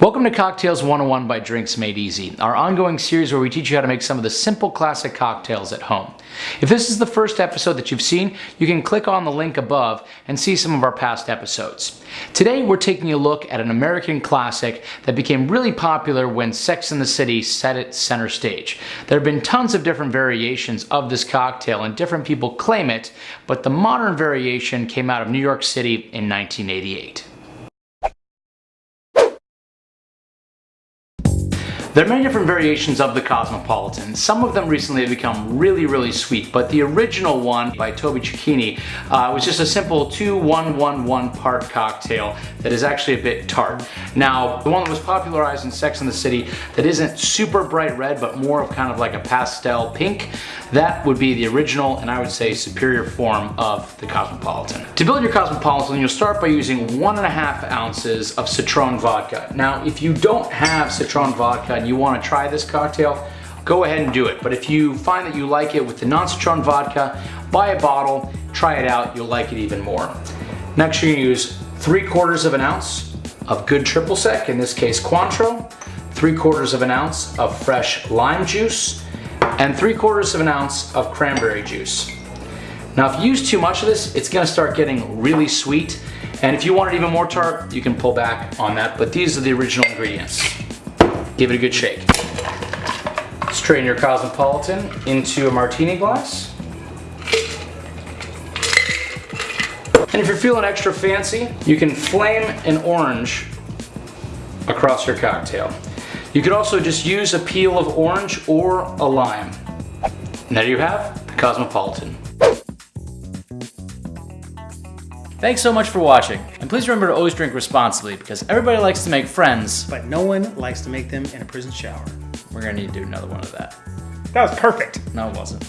Welcome to Cocktails 101 by Drinks Made Easy, our ongoing series where we teach you how to make some of the simple classic cocktails at home. If this is the first episode that you've seen, you can click on the link above and see some of our past episodes. Today we're taking a look at an American classic that became really popular when Sex and the City set it center stage. There have been tons of different variations of this cocktail and different people claim it, but the modern variation came out of New York City in 1988. There are many different variations of the Cosmopolitan. Some of them recently have become really, really sweet, but the original one by Toby Cecchini uh, was just a simple 2-1-1-1 part cocktail that is actually a bit tart. Now, the one that was popularized in Sex and the City that isn't super bright red, but more of kind of like a pastel pink, that would be the original and I would say superior form of the Cosmopolitan. To build your Cosmopolitan, you'll start by using one and a half ounces of Citron vodka. Now, if you don't have Citron vodka and you want to try this cocktail, go ahead and do it. But if you find that you like it with the non-citron vodka, buy a bottle, try it out, you'll like it even more. Next you're gonna use three quarters of an ounce of good triple sec, in this case Cointreau, three quarters of an ounce of fresh lime juice, and three quarters of an ounce of cranberry juice. Now if you use too much of this, it's gonna start getting really sweet, and if you want it even more tart, you can pull back on that, but these are the original ingredients. Give it a good shake. Strain your Cosmopolitan into a martini glass. And if you're feeling extra fancy, you can flame an orange across your cocktail. You could also just use a peel of orange or a lime. And there you have the Cosmopolitan. Thanks so much for watching, and please remember to always drink responsibly because everybody likes to make friends. But no one likes to make them in a prison shower. We're gonna need to do another one of that. That was perfect. No, it wasn't.